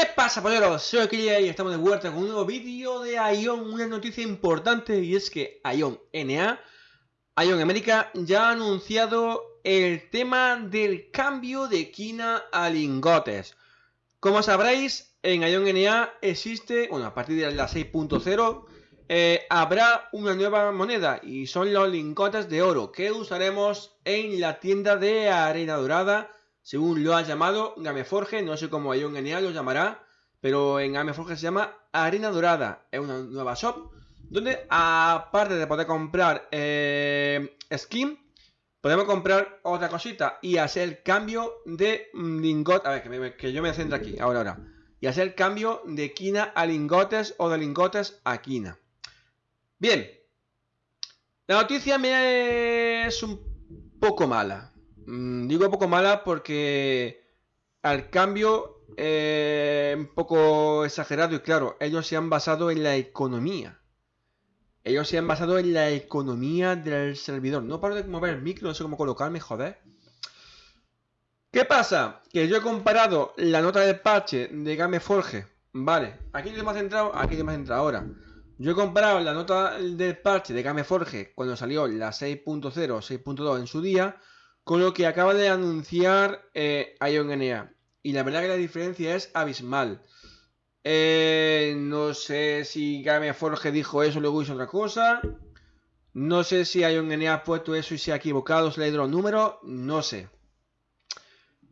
¿Qué pasa, polleros? Soy Killa y estamos de vuelta con un nuevo vídeo de Ion. Una noticia importante y es que Ion NA, Ion América, ya ha anunciado el tema del cambio de quina a lingotes. Como sabréis, en Ion NA existe, bueno, a partir de la 6.0, eh, habrá una nueva moneda y son los lingotes de oro que usaremos en la tienda de arena dorada según lo ha llamado Gameforge, no sé cómo Ion NA lo llamará, pero en Gameforge se llama Arena Dorada, es una nueva shop, donde aparte de poder comprar eh, skin, podemos comprar otra cosita y hacer el cambio de lingot, a ver, que, yo me centro aquí, ahora, ahora, y hacer el cambio de quina a lingotes o de lingotes a quina. Bien, la noticia me es un poco mala. Mm, digo poco mala porque al cambio eh, un poco exagerado y claro, ellos se han basado en la economía. Ellos se han basado en la economía del servidor. No paro de mover el micro, no sé cómo colocarme, joder. ¿Qué pasa? Que yo he comparado la nota de parche de Gameforge. Vale, aquí hemos centrado, aquí hemos centrado ahora. Yo he comparado la nota del parche de Gameforge cuando salió la 6.0, 6.2 en su día con lo que acaba de anunciar eh, IonNA. Y la verdad que la diferencia es abismal. Eh, no sé si Gameforge dijo eso luego hizo otra cosa. No sé si IonNA ha puesto eso y se ha equivocado, se le los números. No sé.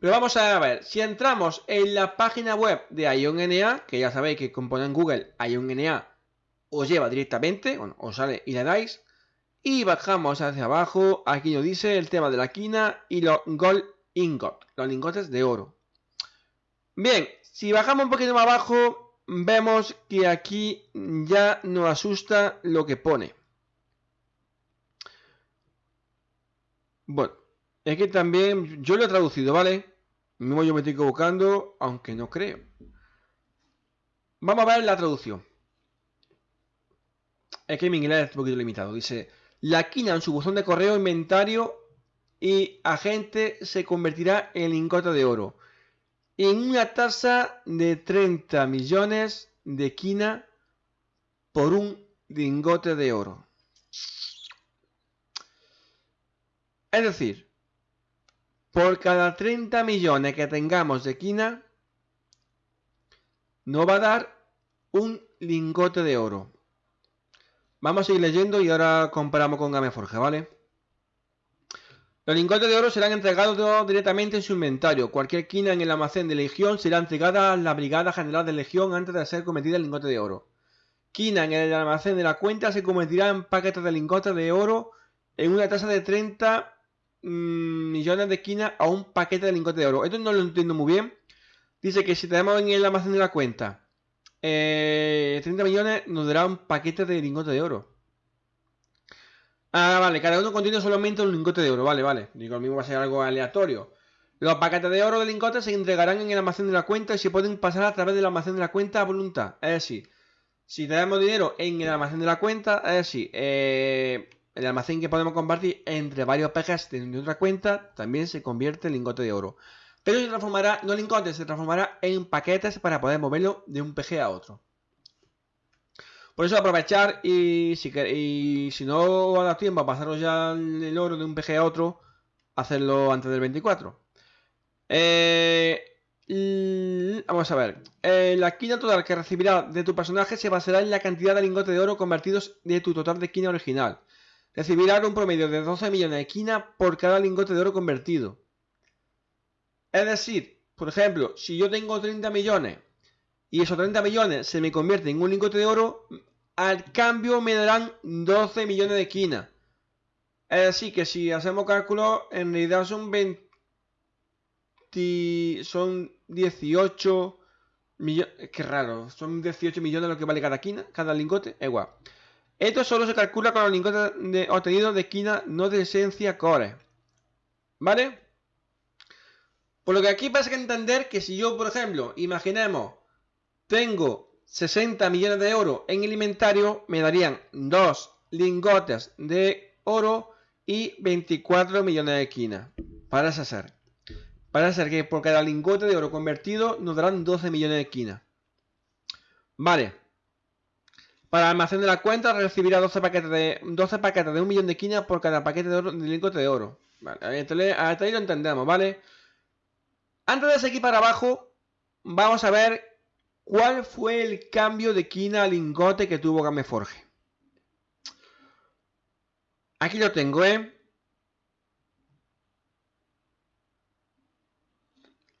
Pero vamos a ver, si entramos en la página web de IonNA, que ya sabéis que con en Google IonNA os lleva directamente, bueno, os sale y le dais, y bajamos hacia abajo, aquí nos dice el tema de la quina y los gold ingot, los lingotes de oro. Bien, si bajamos un poquito más abajo, vemos que aquí ya nos asusta lo que pone. Bueno, es que también yo lo he traducido, ¿vale? Mismo yo me estoy equivocando, aunque no creo. Vamos a ver la traducción. Es que mi inglés es un poquito limitado. Dice, la quina en su buzón de correo, inventario y agente se convertirá en lingote de oro. En una tasa de 30 millones de quina por un lingote de oro. Es decir, por cada 30 millones que tengamos de quina, nos va a dar un lingote de oro. Vamos a seguir leyendo y ahora comparamos con Gameforge, ¿vale? Los lingotes de oro serán entregados directamente en su inventario. Cualquier quina en el almacén de Legión será entregada a la Brigada General de Legión antes de ser cometida el lingote de oro. Quina en el almacén de la cuenta se convertirá en paquetes de lingotes de oro en una tasa de 30 mm, millones de quina a un paquete de lingotes de oro. Esto no lo entiendo muy bien. Dice que si tenemos en el almacén de la cuenta 30 eh, millones nos dará un paquete de lingote de oro. Ah, vale, cada uno contiene solamente un lingote de oro, vale, vale. Digo, lo mismo va a ser algo aleatorio. Los paquetes de oro de lingotes se entregarán en el almacén de la cuenta y se pueden pasar a través del almacén de la cuenta a voluntad. Es decir, si tenemos dinero en el almacén de la cuenta, es decir, eh, el almacén que podemos compartir entre varios pejes de otra cuenta también se convierte en lingote de oro. Pero se transformará, no en se transformará en paquetes para poder moverlo de un PG a otro. Por eso aprovechar y si, y si no da tiempo a pasaros ya el oro de un PG a otro, hacerlo antes del 24. Eh, vamos a ver. La quina total que recibirá de tu personaje se basará en la cantidad de lingotes de oro convertidos de tu total de quina original. Recibirá un promedio de 12 millones de quina por cada lingote de oro convertido. Es decir, por ejemplo, si yo tengo 30 millones y esos 30 millones se me convierten en un lingote de oro, al cambio me darán 12 millones de quina. Es decir, que si hacemos cálculos, en realidad son 20, son 18 millones, qué raro, son 18 millones lo que vale cada quina, cada lingote, igual. Esto solo se calcula con los lingotes obtenidos de quina no de esencia core. ¿Vale? Por lo que aquí pasa que entender que si yo, por ejemplo, imaginemos, tengo 60 millones de oro en el inventario, me darían dos lingotes de oro y 24 millones de quina para deshacer. Parece ser que por cada lingote de oro convertido nos darán 12 millones de esquinas. Vale. Para almacén de la cuenta recibirá 12 paquetes de 12 paquetes de un millón de esquinas por cada paquete de, oro, de lingote de oro. Vale, hasta ahí lo entendemos, ¿vale? Antes de seguir para abajo, vamos a ver cuál fue el cambio de quina a lingote que tuvo Gameforge. Aquí lo tengo, ¿eh?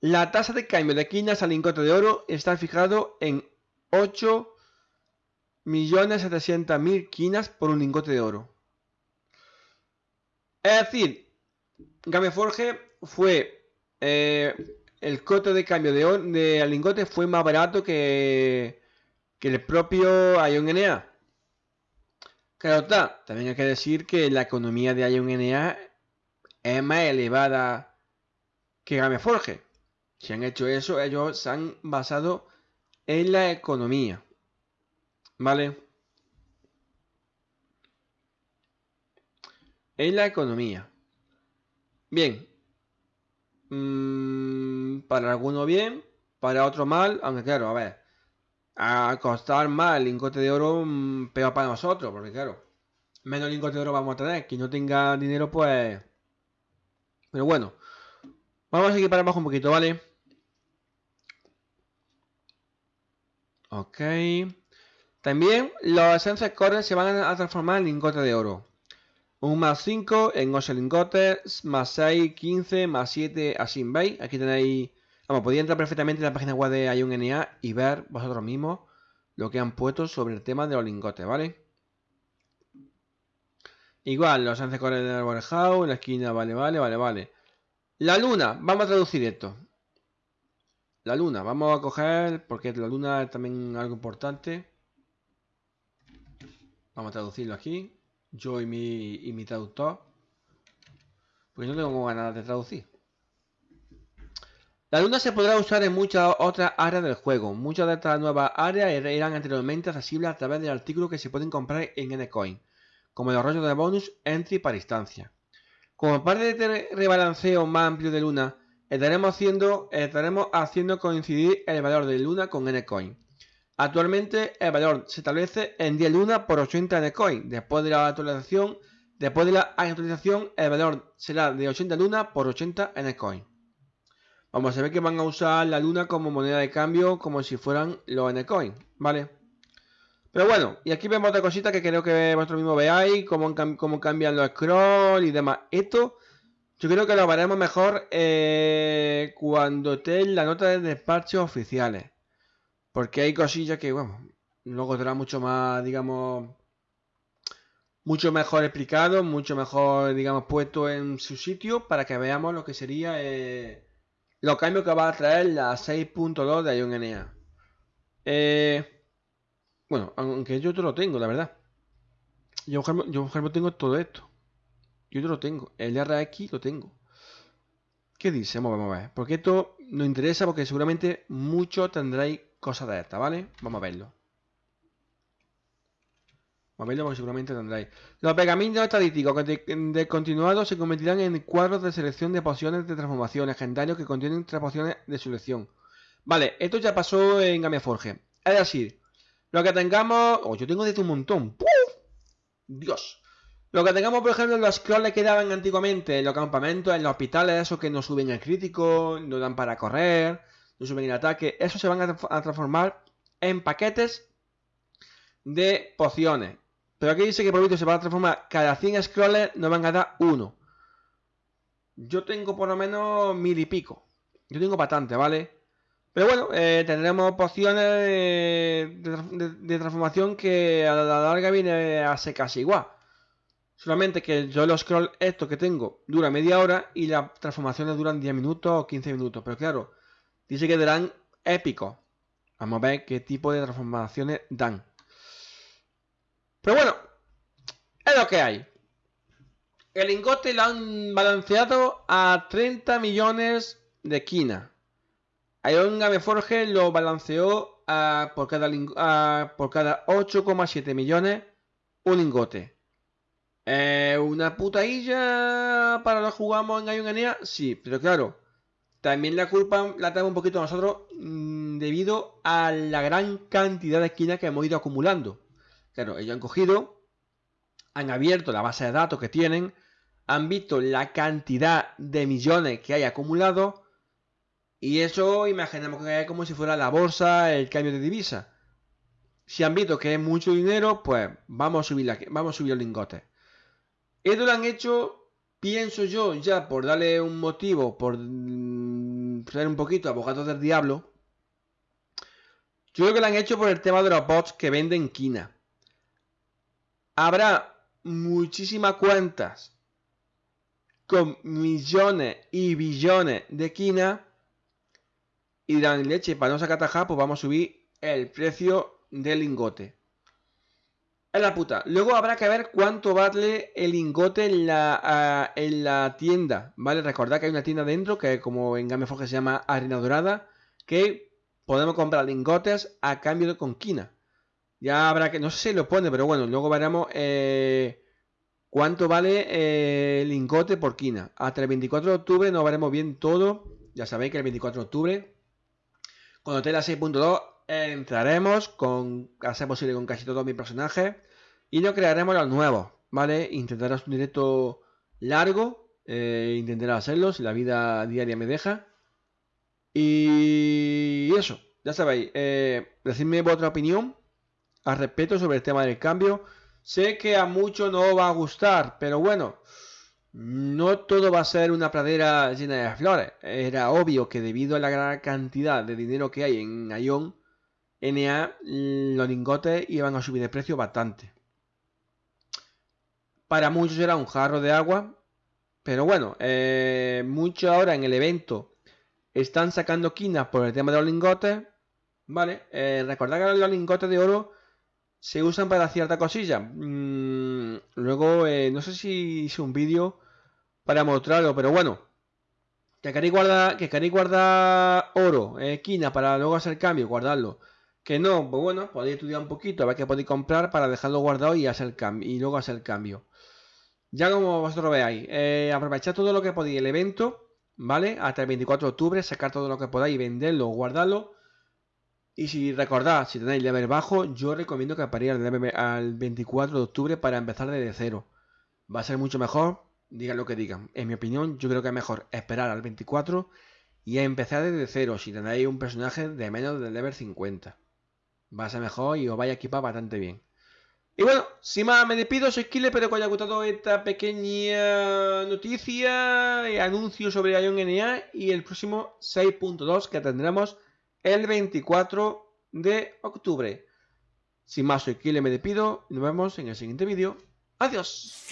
La tasa de cambio de quinas al lingote de oro está fijado en 8.700.000 quinas por un lingote de oro. Es decir, Gameforge fue eh, el costo de cambio de, de lingote fue más barato que, que el propio Ion NA. Claro está, también hay que decir que la economía de Ion NA es más elevada que Gameforge. Si han hecho eso, ellos se han basado en la economía. ¿Vale? En la economía. Bien. Mm, para alguno bien, para otro mal, aunque claro, a ver. A costar más lingote de oro, mm, peor para nosotros, porque claro, menos lingote de oro vamos a tener. Quien no tenga dinero, pues... Pero bueno, vamos a seguir para abajo un poquito, ¿vale? Ok. También los esencias Core se van a transformar en lingotes de oro. Un más 5 en 8 lingotes, más 6, 15, más 7, así veis. Aquí tenéis... Vamos, podéis entrar perfectamente en la página web de IONNA y ver vosotros mismos lo que han puesto sobre el tema de los lingotes, ¿vale? Igual, los esencias Core del warehouse, en la esquina, vale, vale, vale, vale. La luna, vamos a traducir esto. La luna, vamos a coger, porque la luna es también algo importante. Vamos a traducirlo aquí. Yo y mi, y mi traductor. Porque no tengo ganas de traducir. La luna se podrá usar en muchas otras áreas del juego. Muchas de estas nuevas áreas er-, eran anteriormente accesibles a través del artículo que se pueden comprar en Ncoin, como los rollos de bonus entry para instancia. Como parte de este rebalanceo más amplio de luna, estaremos haciendo, estaremos haciendo coincidir el valor de Luna con Ncoin. Actualmente el valor se establece en 10 Luna por 80 Ncoin. Después de la actualización, después de la actualización el valor será de 80 Luna por 80 Ncoin. Vamos a ver que van a usar la Luna como moneda de cambio como si fueran los Ncoin, ¿vale? Pero bueno, y aquí vemos otra cosita que creo que vosotros mismos veáis, cómo cambian los scrolls y demás. Esto yo creo que lo veremos mejor eh, cuando esté la nota de despachos oficiales. Porque hay cosillas que, bueno, luego será mucho más, digamos, mucho mejor explicado, mucho mejor, digamos, puesto en su sitio para que veamos lo que sería eh, los cambios que va a traer la 6.2 de ION eh, bueno, aunque yo te lo tengo, la verdad. Yo, yo, ejemplo, tengo todo esto. Yo te lo tengo. El RX lo tengo. ¿Qué dice? Vamos a ver. Porque esto nos interesa porque seguramente muchos tendréis cosas de estas, ¿vale? Vamos a verlo. Vamos a verlo porque seguramente tendréis. Los pergaminos estadísticos de, continuado se convertirán en cuadros de selección de pociones de transformación legendarios que contienen tres pociones de selección. Vale, esto ya pasó en Gamia Forge. Es decir, lo que tengamos... Oh, yo tengo de un montón. ¡Puf! Dios. Lo que tengamos, por ejemplo, los scrolls que daban antiguamente en los campamentos, en los hospitales, esos que no suben el crítico, no dan para correr, no suben el ataque, esos se van a, transformar en paquetes de pociones. Pero aquí dice que por se va a transformar cada 100 scrolls, nos van a dar uno. Yo tengo por lo menos mil y pico. Yo tengo bastante, ¿vale? Pero bueno, eh, tendremos pociones de, transformación que a la larga viene a ser casi igual. Solamente que yo los scroll esto que tengo dura media hora y las transformaciones duran 10 minutos o 15 minutos. Pero claro, dice que darán épicos. Vamos a ver qué tipo de transformaciones dan. Pero bueno, es lo que hay. El lingote lo han balanceado a 30 millones de esquinas. Ion Gameforge lo balanceó a, por cada, por cada 8,7 millones un lingote. Eh, ¿Una putadilla para lo jugamos en Ion Sí, pero claro, también la culpa la tenemos un poquito nosotros mm, debido a la gran cantidad de esquinas que hemos ido acumulando. Claro, ellos han cogido, han abierto la base de datos que tienen, han visto la cantidad de millones que hay acumulado y eso imaginemos que es como si fuera la bolsa, el cambio de divisa. Si han visto que es mucho dinero, pues vamos a subir, la, vamos a subir los lingotes. Esto lo han hecho, pienso yo, ya por darle un motivo, por mm, ser un poquito abogados del diablo. Yo creo que lo han hecho por el tema de los bots que venden quina. Habrá muchísimas cuentas con millones y billones de quina y dan leche para no sacar taja, pues vamos a subir el precio del lingote. Es la puta. Luego habrá que ver cuánto vale el lingote en la, en la tienda, ¿vale? Recordad que hay una tienda dentro que como en Game se llama Arena Dorada, que podemos comprar lingotes a cambio de conquina. Ya habrá que, no sé si lo pone, pero bueno, luego veremos eh, ¿Cuánto vale eh, el lingote por quina? Hasta el 24 de octubre nos veremos bien todo. Ya sabéis que el 24 de octubre, cuando esté la 6.2, entraremos con, hacer posible con casi todos mis personajes y nos crearemos los nuevos, ¿vale? Intentarás un directo largo, eh, intentaré hacerlo si la vida diaria me deja. Y eso, ya sabéis, eh, decidme vuestra opinión al respecto sobre el tema del cambio. Sé que a muchos no va a gustar, pero bueno, no todo va a ser una pradera llena de flores. Era obvio que debido a la gran cantidad de dinero que hay en Ion, NA, los lingotes iban a subir de precio bastante. Para muchos era un jarro de agua, pero bueno, eh, muchos ahora en el evento están sacando quinas por el tema de los lingotes. Vale, eh, recordad que los lingotes de oro se usan para cierta cosilla. Mm, luego, eh, no sé si hice un vídeo para mostrarlo, pero bueno. Que queréis guardar, que queréis guardar oro, eh, esquina, para luego hacer cambio, guardarlo. Que no, pues bueno, podéis estudiar un poquito, a ver qué podéis comprar para dejarlo guardado y hacer y luego hacer el cambio. Ya como vosotros veáis, eh, aprovechad todo lo que podéis el evento, ¿vale? Hasta el 24 de octubre, sacar todo lo que podáis, venderlo, guardarlo y si recordad, si tenéis level bajo, yo recomiendo que paréis al 24 de octubre para empezar desde cero. Va a ser mucho mejor, digan lo que digan. En mi opinión, yo creo que es mejor esperar al 24 y empezar desde cero si tenéis un personaje de menos del level 50. Va a ser mejor y os vais a equipar bastante bien. Y bueno, sin más me despido, soy Killer, espero que os haya gustado esta pequeña noticia y anuncio sobre Ion NA y el próximo 6.2 que tendremos el 24 de octubre. Sin más, soy Kile, me despido y nos vemos en el siguiente vídeo. ¡Adiós!